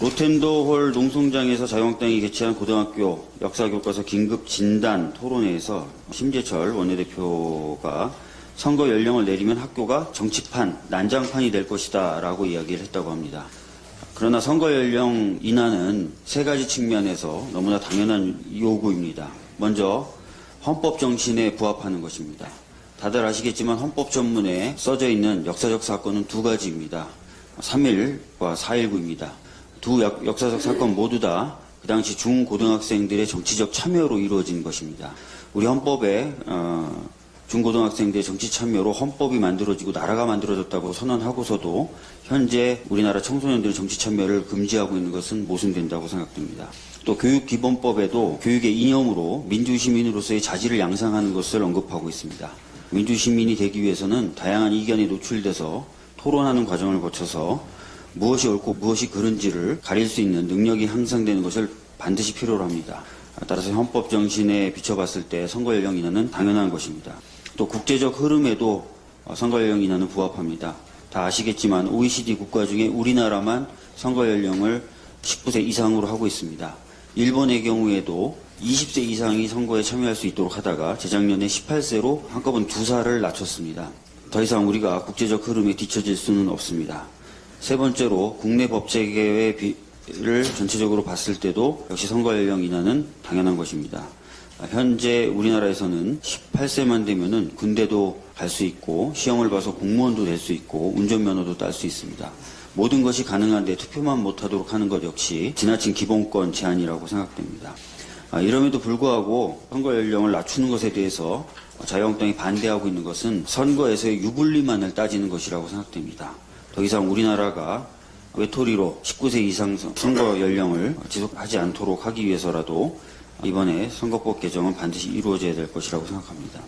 로텐더홀 농성장에서 자유한국당이 개최한 고등학교 역사교과서 긴급 진단 토론회에서 심재철 원내대표가 선거 연령을 내리면 학교가 정치판, 난장판이 될 것이다 라고 이야기를 했다고 합니다. 그러나 선거 연령 인하는 세 가지 측면에서 너무나 당연한 요구입니다. 먼저 헌법 정신에 부합하는 것입니다. 다들 아시겠지만 헌법 전문에 써져 있는 역사적 사건은 두 가지입니다. 3.1과 4.19입니다. 두 역- 역사적 사건 모두 다 그 당시 중고등학생들의 정치적 참여로 이루어진 것입니다. 우리 헌법에 어, 중고등학생들의 정치 참여로 헌법이 만들어지고 나라가 만들어졌다고 선언하고서도 현재 우리나라 청소년들의 정치 참여를 금지하고 있는 것은 모순된다고 생각됩니다. 또 교육기본법에도 교육의 이념으로 민주시민으로서의 자질을 양상하는 것을 언급하고 있습니다. 민주시민이 되기 위해서는 다양한 이견에 노출돼서 토론하는 과정을 거쳐서 무엇이 옳고 무엇이 그른지를 가릴 수 있는 능력이 향상되는 것을 반드시 필요로 합니다. 따라서 헌법 정신에 비춰봤을 때 선거 연령 인하는 당연한 것입니다. 또 국제적 흐름에도 어, 선거 연령 인하는 부합합니다. 다 아시겠지만 OECD 국가 중에 우리나라만 선거 연령을 19세 이상으로 하고 있습니다. 일본의 경우에도 20세 이상이 선거에 참여할 수 있도록 하다가 재작년에 18세로 한꺼번에 두 살을 낮췄습니다. 더 이상 우리가 국제적 흐름에 뒤처질 수는 없습니다. 세 번째로 국내 법 체계의 비를 전체적으로 봤을 때도 역시 선거 연령 인하는 당연한 것입니다. 아, 현재 우리나라에서는 18세만 되면은 군대도 갈 수 있고 시험을 봐서 공무원도 될 수 있고 운전면허도 딸 수 있습니다. 모든 것이 가능한데 투표만 못하도록 하는 것 역시 지나친 기본권 제한이라고 생각됩니다. 아, 이럼에도 불구하고 선거 연령을 낮추는 것에 대해서 자유한국당이 반대하고 있는 것은 선거에서의 유불리만을 따지는 것이라고 생각됩니다. 더 이상 우리나라가 외톨이로 19세 이상 선거 연령을 지속하지 않도록 하기 위해서라도 이번에 선거법 개정은 반드시 이루어져야 될 것이라고 생각합니다.